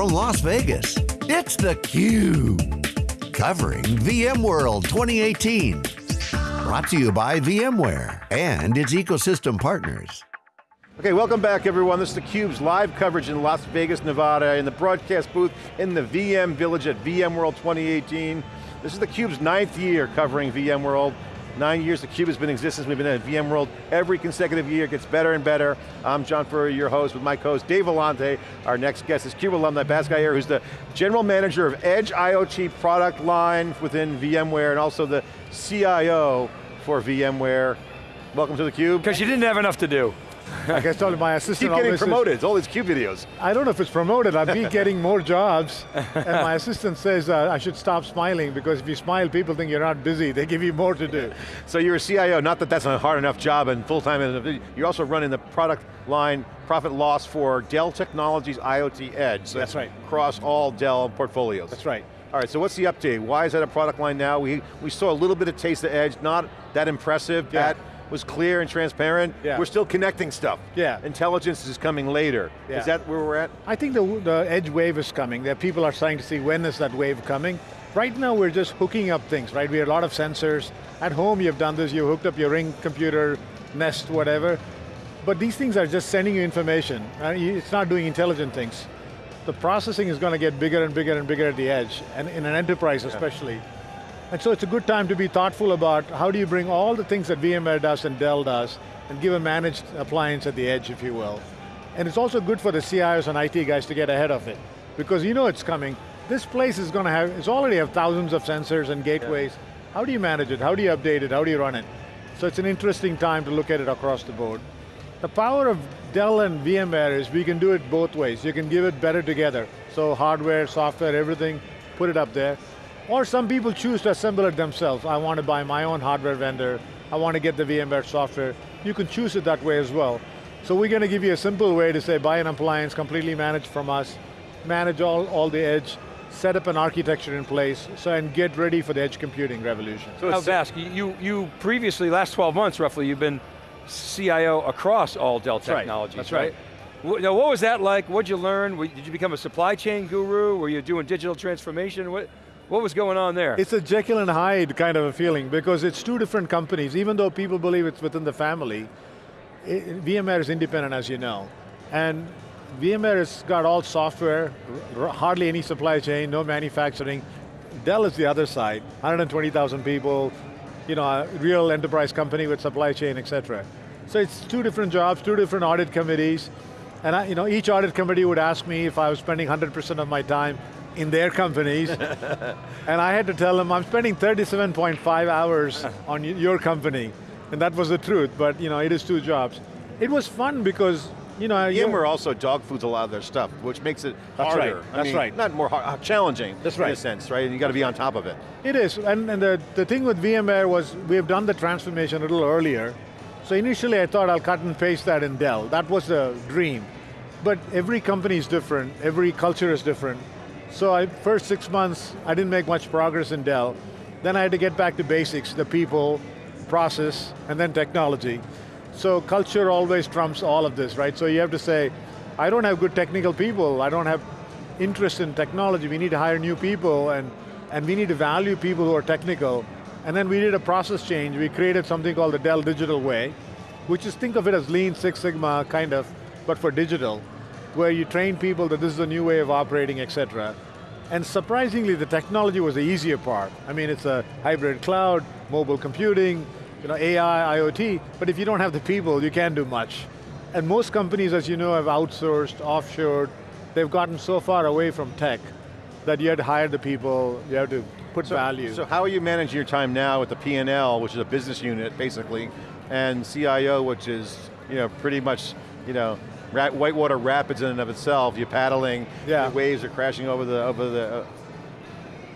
from Las Vegas, it's theCUBE. Covering VMworld 2018. Brought to you by VMware and its ecosystem partners. Okay, welcome back everyone. This is theCUBE's live coverage in Las Vegas, Nevada, in the broadcast booth in the VM Village at VMworld 2018. This is theCUBE's ninth year covering VMworld. Nine years theCUBE has been in existence. We've been at VMworld every consecutive year. Gets better and better. I'm John Furrier, your host, with my co-host Dave Vellante. Our next guest is CUBE alumni Bhaskar Iyer, who's the General Manager of Edge IoT product line within VMware, and also the CIO for VMware. Welcome to theCUBE. Because you didn't have enough to do. Like I told my assistant Keep getting promoted, it's all these CUBE videos. I don't know if it's promoted, I've been getting more jobs, and my assistant says uh, I should stop smiling because if you smile, people think you're not busy, they give you more to do. So you're a CIO, not that that's a hard enough job and full-time, you're also running the product line profit loss for Dell Technologies IoT Edge. So that's right. Across all Dell portfolios. That's right. All right, so what's the update? Why is that a product line now? We, we saw a little bit of Taste of Edge, not that impressive. Yeah. That was clear and transparent. Yeah. We're still connecting stuff. Yeah. Intelligence is coming later. Yeah. Is that where we're at? I think the, the edge wave is coming. That people are starting to see when is that wave coming. Right now we're just hooking up things, right? We have a lot of sensors. At home you've done this, you hooked up your ring computer, Nest, whatever. But these things are just sending you information. Uh, It's not doing intelligent things. The processing is going to get bigger and bigger and bigger at the edge, and in an enterprise especially. And so it's a good time to be thoughtful about how do you bring all the things that VMware does and Dell does, and give a managed appliance at the edge, if you will. And it's also good for the CIOs and IT guys to get ahead of it, because you know it's coming. This place is going to have, it's already have thousands of sensors and gateways. How do you manage it? How do you update it? How do you run it? So it's an interesting time to look at it across the board. The power of Dell and VMware is we can do it both ways. You can give it better together. So hardware, software, everything, put it up there. Or some people choose to assemble it themselves. I want to buy my own hardware vendor. I want to get the VMware software. You can choose it that way as well. So we're going to give you a simple way to say buy an appliance completely managed from us, manage all, all the edge, set up an architecture in place, so and get ready for the edge computing revolution. So now Bask, you, you previously, last 12 months roughly, you've been CIO across all Dell That's right. technologies, That's right? Wh- Now what was that like? What'd you learn? Did you become a supply chain guru? Were you doing digital transformation? What, what was going on there? It's a Jekyll and Hyde kind of a feeling because it's two different companies, even though people believe it's within the family, it, VMware is independent as you know. And VMware has got all software, hardly any supply chain, no manufacturing. Dell is the other side, 120,000 people, you know, a real enterprise company with supply chain, et cetera. So it's two different jobs, two different audit committees, and I, you know, each audit committee would ask me if I was spending 100% of my time in their companies, and I had to tell them I'm spending 37.5 hours on your company, and that was the truth, but you know, it is two jobs. It was fun because, you know, VMware also dog foods a lot of their stuff, which makes it That's harder. right, I that's mean, right. Not more hard, uh, challenging That's right. in a sense, right? And you got to be on top of it. It is, and, and the, the thing with VMware was we've done the transformation a little earlier. So initially I thought I'll cut and paste that in Dell. That was the dream. But every company is different, every culture is different. So I, first six months, I didn't make much progress in Dell. Then I had to get back to basics, the people, process, and then technology. So culture always trumps all of this, right? So you have to say, I don't have good technical people, I don't have interest in technology, we need to hire new people, and, and we need to value people who are technical. And then we did a process change, we created something called the Dell Digital Way, which is, think of it as Lean Six Sigma, kind of, but for digital, where you train people that this is a new way of operating, et cetera. And surprisingly, the technology was the easier part. I mean, it's a hybrid cloud, mobile computing, you know, AI, IoT, but if you don't have the people, you can't do much. And most companies, as you know, have outsourced, offshored, they've gotten so far away from tech that you have to hire the people, you have to put value. So how are you managing your time now with the P&L, which is a business unit, basically, and CIO, which is, you know, pretty much, you know, whitewater rapids in and of itself, you're paddling, Yeah. the waves are crashing over the, over the, uh,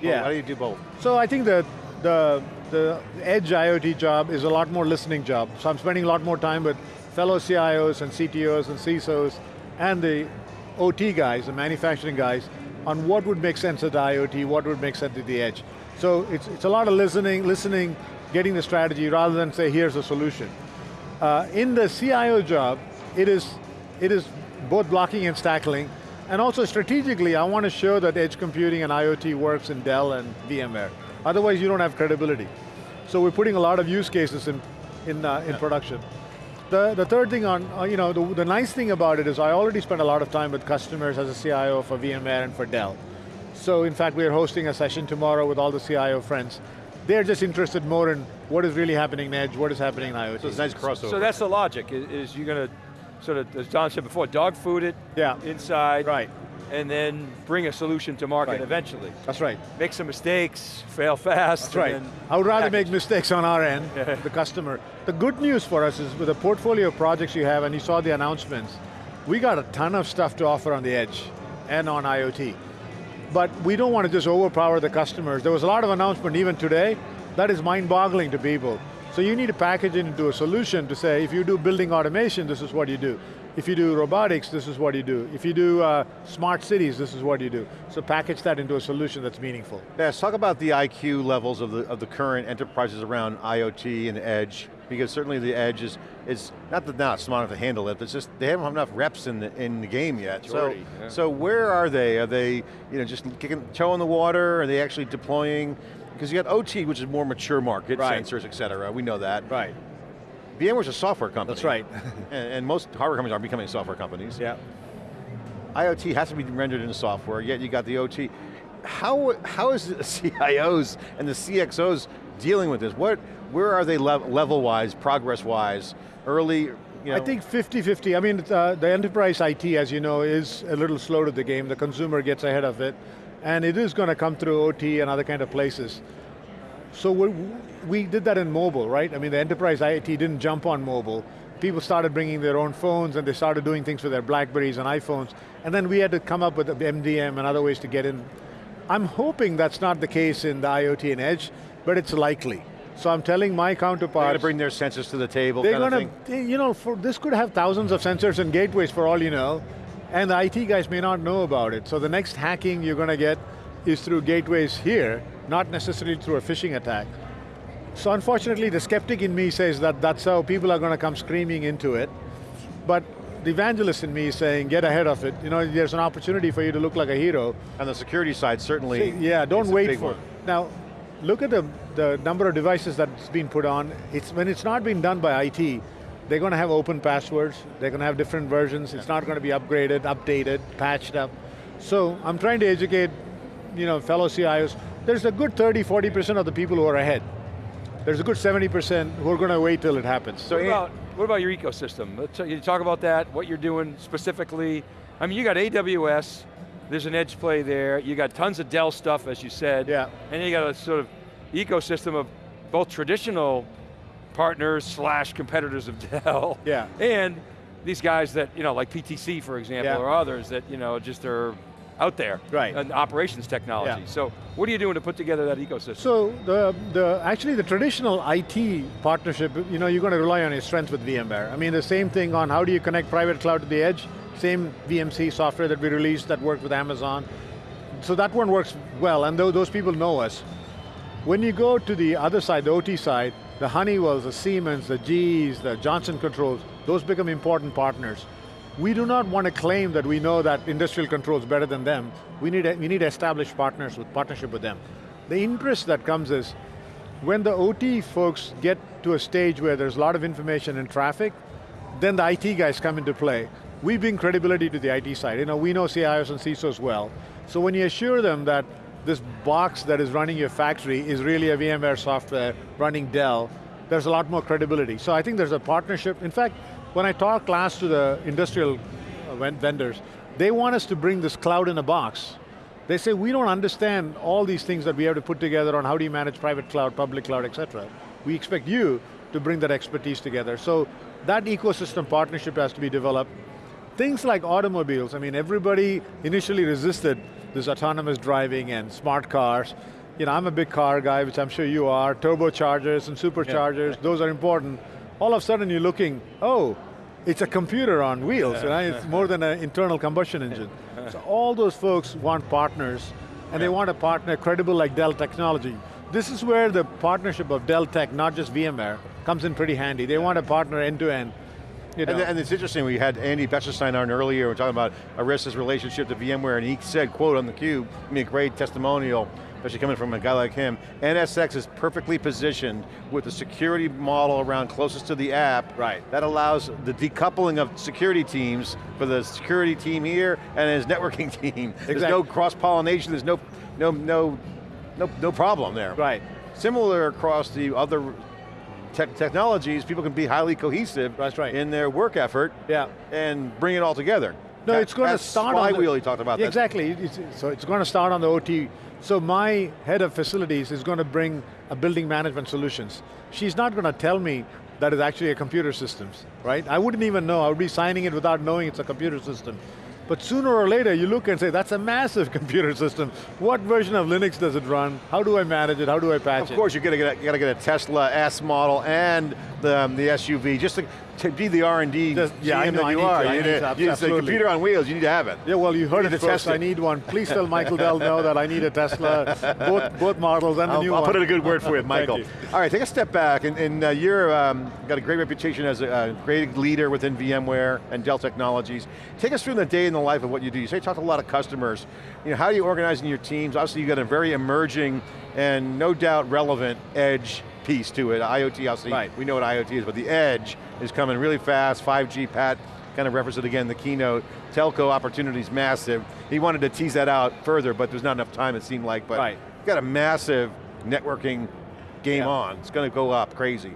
yeah. how do you do both? So I think that the, the edge IoT job is a lot more listening job. So I'm spending a lot more time with fellow CIOs and CTOs and CISOs and the OT guys, the manufacturing guys, on what would make sense at the IoT, what would make sense at the edge. So it's, it's a lot of listening, listening, getting the strategy rather than say, here's a solution. Uh, in the CIO job, it is, it is both blocking and tackling. And also strategically, I want to show that edge computing and IoT works in Dell and VMware. Otherwise you don't have credibility. So we're putting a lot of use cases in, in, uh, in production. The, the third thing on, uh, you know, the, the nice thing about it is I already spent a lot of time with customers as a CIO for VMware and for Dell. So in fact, we're hosting a session tomorrow with all the CIO friends. They're just interested more in what is really happening in Edge, what is happening in IoT. So it's a nice crossover. So that's the logic, is, is you're going to sort of, as Don said before, dog food it Yeah. inside, Right. and then bring a solution to market Right. eventually. That's right. Make some mistakes, fail fast. That's right. I would rather package. make mistakes on our end, the customer. The good news for us is with the portfolio of projects you have, and you saw the announcements, we got a ton of stuff to offer on the edge and on IoT. But we don't want to just overpower the customers. There was a lot of announcement even today, that is mind-boggling to people. So you need to package it into a solution to say, if you do building automation, this is what you do. If you do robotics, this is what you do. If you do uh, smart cities, this is what you do. So package that into a solution that's meaningful. Yes, talk about the IQ levels of the, of the current enterprises around IoT and edge, because certainly the edge is, is not that not smart enough to handle it, but it's just they haven't have enough reps in the, in the game yet. So, yeah. so where are they? Are they you know, just kicking toe in the water? Are they actually deploying? Because you got OT, which is more mature market, Right. sensors, et cetera, we know that. Right. VMware's a software company. That's right. and, and most hardware companies are becoming software companies. Yeah. IoT has to be rendered into software, yet you got the OT. How, how is the CIOs and the CXOs dealing with this? What, where are they lev level-wise, progress-wise, early, you know? I think 50-50. I mean, uh, the enterprise IT, as you know, is a little slow to the game. The consumer gets ahead of it. And it is going to come through OT and other kind of places. So we, we did that in mobile, right? I mean, the enterprise IT didn't jump on mobile. People started bringing their own phones and they started doing things with their Blackberries and iPhones. And then we had to come up with MDM and other ways to get in. I'm hoping that's not the case in the IoT and Edge, but it's likely. So I'm telling my They're going to bring their sensors to the table They're going to, you know, for, this could have thousands of sensors and gateways for all you know, and the IT guys may not know about it. So the next hacking you're going to get is through gateways here, not necessarily through a phishing attack. So unfortunately, the skeptic in me says that that's how people are going to come screaming into it, but the evangelist in me is saying, get ahead of it. You know, there's an opportunity for you to look like a hero, On the security side, certainly. yeah, don't wait for one. Now, look at the, the number of devices that's been put on. It's When it's not being done by IT, they're going to have open passwords, they're going to have different versions, it's not going to be upgraded, updated, patched up. So I'm trying to educate you know, fellow CIOs. There's a good 30, 40% of the people who are ahead. There's a good 70% who are going to wait till it happens. So What about, what about your ecosystem? Can you talk about that, what you're doing specifically? I mean, you got AWS, there's an edge play there, you got tons of Dell stuff, as you said, Yeah. and you got a sort of ecosystem of both traditional partners slash competitors of Dell, Yeah. and these guys that, you know, like PTC, for example, Yeah. or others that, you know, just are out there. Right. And operations technology. Yeah. So, what are you doing to put together that ecosystem? So the, the, actually the traditional IT partnership, you know, you're going to rely on your strength with VMware. I mean, the same thing on how do you connect private cloud to the edge, same VMC software that we released that worked with Amazon. So that one works well, and those people know us. When you go to the other side, the OT side, the Honeywells, the Siemens, the GEs, the Johnson Controls, those become important partners. We do not want to claim that we know that industrial controls better than them. We need, we need to establish partners with partnership with them. The interest that comes is, when the OT folks get to a stage where there's a lot of information and traffic, then the IT guys come into play. We bring credibility to the IT side. You know, we know CIOs and CISOs well. So when you assure them that this box that is running your factory is really a VMware software running Dell, there's a lot more credibility. So I think there's a partnership. In fact, when I talk last to the industrial uh, vendors, they want us to bring this cloud in a box. They say, we don't understand all these things that we have to put together on how do you manage private cloud, public cloud, et cetera. We expect you to bring that expertise together. So that ecosystem partnership has to be developed. Things like automobiles, I mean, everybody initially resisted this autonomous driving and smart cars. You know, I'm a big car guy, which I'm sure you are, turbochargers and superchargers, those are important. All of a sudden you're looking, oh, it's a computer on wheels, know, it's more than an internal combustion engine. So all those folks want partners, and they want a partner credible like Dell Technology. This is where the partnership of Dell Tech, not just VMware, comes in pretty handy. They want a partner end to end. You know. And, and, it's interesting, we had Andy Bechtolsheim on earlier, we are talking about Arista's relationship to VMware, and he said, quote on theCUBE, I mean, a great testimonial, especially coming from a guy like him, NSX is perfectly positioned with the security model around closest to the app. Right. That allows the decoupling of security teams for the security team here and his networking team. Exactly. There's no cross-pollination, there's no, no, no, no, no problem there. Right. Similar across the other te technologies, people can be highly cohesive That's right. in their work effort yeah. and bring it all together. No, it's going to start on the, he talked about Exactly, it's, so it's going to start on the OT so my head of facilities is going to bring a building management solutions. She's not going to tell me that is actually a computer systems, right? I wouldn't even know, I would be signing it without knowing it's a computer system. But sooner or later, you look and say, that's a massive computer system. What version of Linux does it run? How do I manage it? How do I patch it? Of course, you're going to get a Tesla S model and the, um, the SUV, just to to be the R&D yeah, know, that you are. To, you, need, you, a computer on wheels, you need to have it. Yeah, well you heard you it first, I need one. Please tell Michael Dell know that I need a Tesla, both, both models and I'll, the new I'll one. put in a good word for you, Michael. You. All right, take a step back, and, and uh, you're um, got a great reputation as a, a, great leader within VMware and Dell Technologies. Take us through the day in the life of what you do. You say you talk to a lot of customers. You know, how are you organizing your teams? Obviously you've got a very emerging and no doubt relevant edge piece to it. IoT, obviously, right. we know what IoT is, but the edge is coming really fast. 5G, Pat kind of referenced it again in the keynote. Telco opportunities massive. He wanted to tease that out further, but there's not enough time it seemed like, but right. got a massive networking game yeah. on. It's going to go up crazy.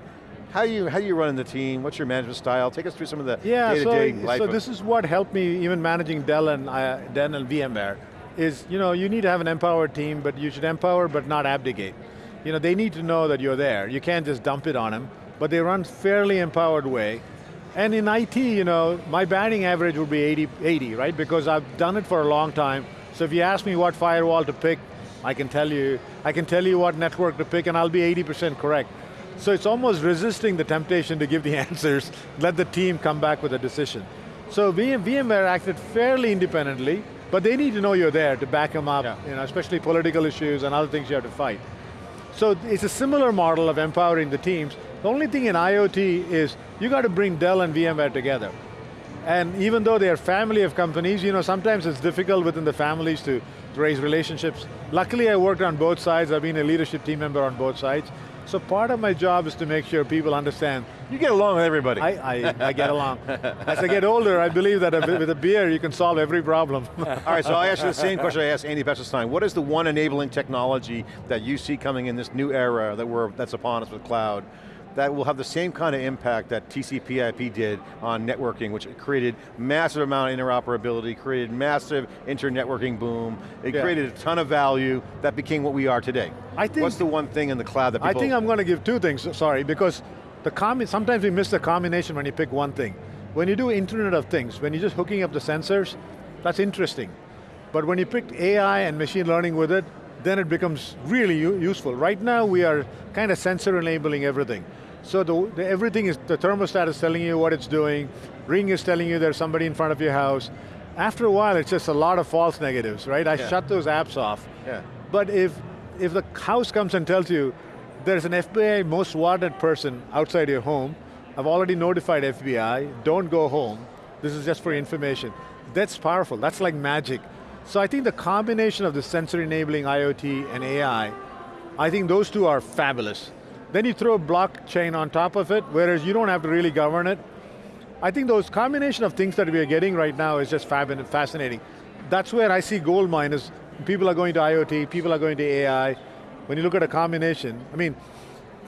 How you how you running the team? What's your management style? Take us through some of the yeah, day-to-day so, life. So this is what helped me even managing Dell and uh, Dell and VMware. Is you know you need to have an empowered team, but you should empower but not abdicate you know, they need to know that you're there. You can't just dump it on them, but they run fairly empowered way. And in IT, you know, my batting average would be 80, 80, right? Because I've done it for a long time. So if you ask me what firewall to pick, I can tell you, I can tell you what network to pick and I'll be 80% correct. So it's almost resisting the temptation to give the answers, let the team come back with a decision. So VM, VMware acted fairly independently, but they need to know you're there to back them up, yeah. you know, especially political issues and other things you have to fight. So it's a similar model of empowering the teams. The only thing in IoT is you got to bring Dell and VMware together. And even though they're family of companies, you know, sometimes it's difficult within the families to raise relationships. Luckily I worked on both sides, I've been a leadership team member on both sides. So part of my job is to make sure people understand. You get along with everybody. I, I, I get along. As I get older, I believe that with a beer, you can solve every problem. All right, so I'll ask you the same question I asked Andy Bechtolsheim. What is the one enabling technology that you see coming in this new era that we're, that's upon us with cloud that will have the same kind of impact that TCP IP did on networking, which created massive amount of interoperability, created massive inter-networking boom, it yeah. created a ton of value that became what we are today. I think, What's the one thing in the cloud that people... I think I'm going to give two things, sorry, because the sometimes we miss the combination when you pick one thing. When you do Internet of Things, when you're just hooking up the sensors, that's interesting. But when you pick AI and machine learning with it, then it becomes really useful. Right now we are kind of sensor enabling everything. So the, the, everything is, the thermostat is telling you what it's doing, Ring is telling you there's somebody in front of your house. After a while, it's just a lot of false negatives, right? I yeah. shut those apps off. Yeah. But if, if the house comes and tells you, there's an FBI most wanted person outside your home, I've already notified FBI, don't go home, this is just for information. That's powerful, that's like magic. So I think the combination of the sensor enabling IoT and AI, I think those two are fabulous. Then you throw a blockchain on top of it, whereas you don't have to really govern it. I think those combination of things that we are getting right now is just fab and fascinating. That's where I see gold mine is people are going to IoT, people are going to AI. When you look at a combination, I mean,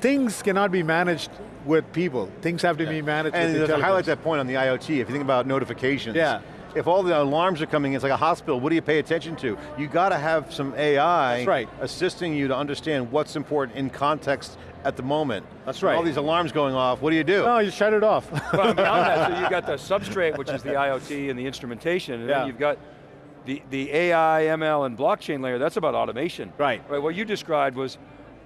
things cannot be managed with people. Things have to yeah. be managed and with And to highlight that point on the IoT, if you think about notifications, yeah if all the alarms are coming it's like a hospital, what do you pay attention to? You got to have some AI right. assisting you to understand what's important in context at the moment. That's right. all these alarms going off, what do you do? No, you shut it off. well, beyond that, so you've got the substrate, which is the IoT and the instrumentation, and yeah. then you've got the, the AI, ML, and blockchain layer, that's about automation. Right. right. What you described was,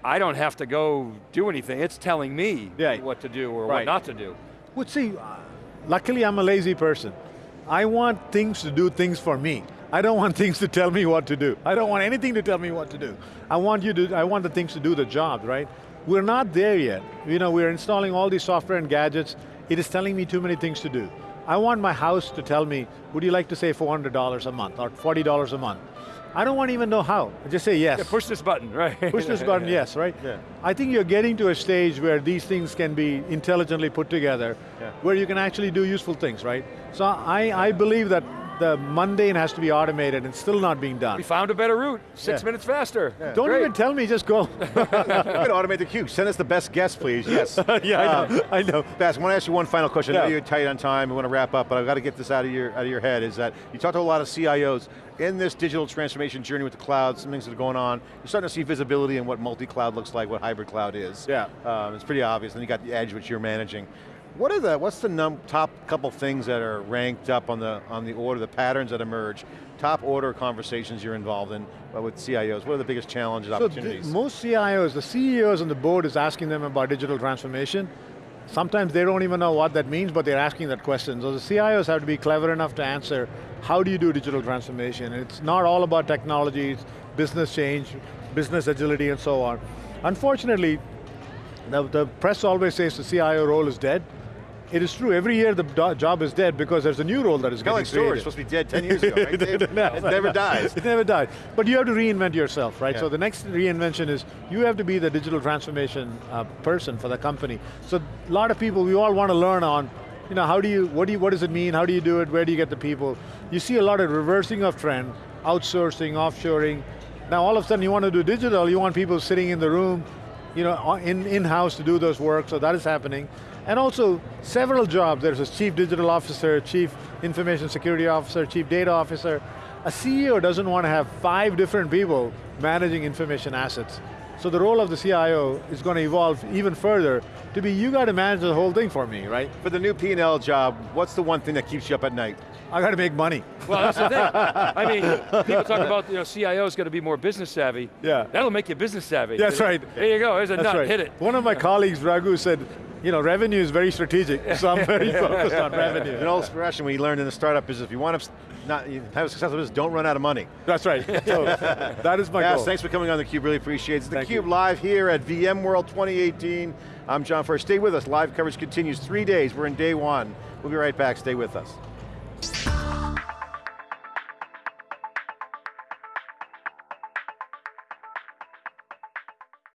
I don't have to go do anything, it's telling me yeah. what to do or right. what not to do. Well, see, uh, luckily I'm a lazy person. I want things to do things for me. I don't want things to tell me what to do. I don't want anything to tell me what to do. I want you to, I want the things to do the job, right? We're not there yet. You know, we're installing all these software and gadgets. it is telling me too many things to do. I want my house to tell me, would you like to save $400 a month or $40 a month? I don't want to even know how. I just say yes. Yeah, push this button, right? Push this button, yes, right? Yeah. I think you're getting to a stage where these things can be intelligently put together, Yeah. where you can actually do useful things, right? So I, I believe that the mundane has to be automated and still not being done. We found a better route, six Yeah. minutes faster. Don't Great. even tell me, just go. We're going to automate the queue. Send us the best guests, please. Yes. yeah, I know, I know. Bas, I want to ask you one final question. I know you're tight on time, we want to wrap up, but I've got to get this out of your out of your head, is that you talked to a lot of CIOs in this digital transformation journey with the cloud, some things that are going on, you're starting to see visibility in what multi-cloud looks like, what hybrid cloud is. Yeah. Um, it's pretty obvious, and you got the edge which you're managing. What are the, what's the num top couple things that are ranked up on the, on the order, the patterns that emerge, top order conversations you're involved in uh, with CIOs? What are the biggest challenges, So opportunities? most CIOs, the CEOs on the board is asking them about digital transformation. Sometimes they don't even know what that means, but they're asking that question. So the CIOs have to be clever enough to answer, how do you do digital transformation? And it's not all about technology, it's business change, business agility, and so on. Unfortunately, the, the press always says the CIO role is dead. It is true, every year the job is dead because there's a new role that is Kind of like getting storage, supposed to be dead 10 years ago, right, Dave? it never dies. It never dies. But you have to reinvent yourself, right? Yeah. So the next reinvention is you have to be the digital transformation uh, person for the company. So a lot of people, we all want to learn on, you know, how do you, what do you, what does it mean? How do you do it? Where do you get the people? You see a lot of reversing of trend, outsourcing, offshoring. Now all of a sudden you want to do digital, you want people sitting in the room, you know, on- in, in-house to do those work, so that is happening. And also, several jobs, there's a chief digital officer, chief information security officer, chief data officer. A CEO doesn't want to have five different people managing information assets. So the role of the CIO is going to evolve even further to be, you got to manage the whole thing for me, right? For the new P&L job, what's the one thing that keeps you up at night? I got to make money. Well, that's the thing. I mean, people talk about you know CIOs got to be more business savvy. Yeah. That'll make you business savvy. That's right. There you go. There's a That's nut. right. Hit it. One of my colleagues, Raghu, said, you know, revenue is very strategic, so I'm very focused on revenue. An old expression we learned in the startup is if you want to not, you have a successful business, don't run out of money. That's right. So that is my Yes, goal. thanks for coming on theCUBE, really appreciate it. It's Thank theCUBE live here at VMworld 2018. I'm John Furrier, stay with us, live coverage continues, three days, we're in day one. We'll be right back, stay with us.